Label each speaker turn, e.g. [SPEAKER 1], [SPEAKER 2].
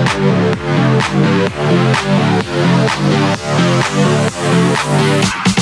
[SPEAKER 1] We'll be right back.